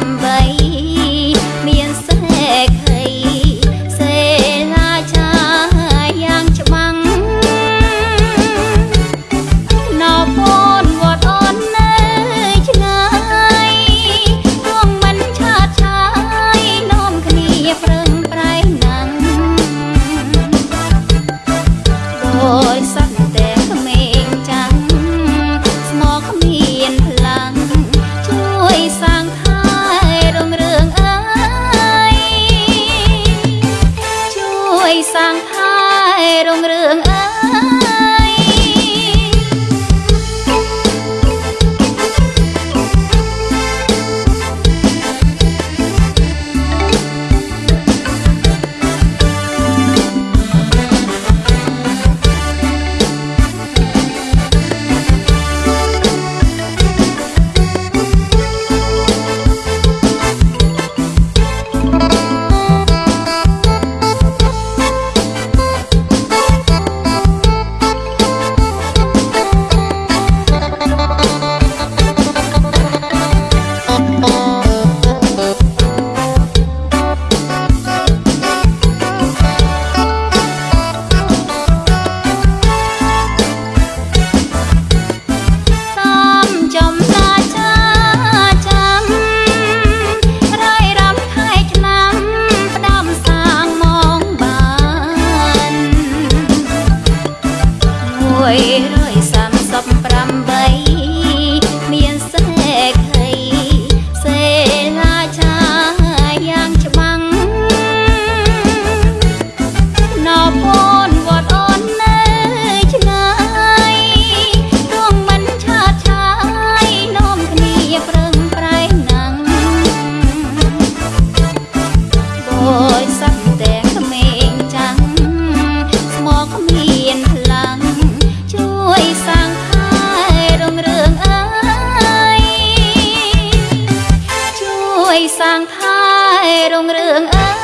làm vậy. រុងរឿង សាងថែរុងរឿងអើ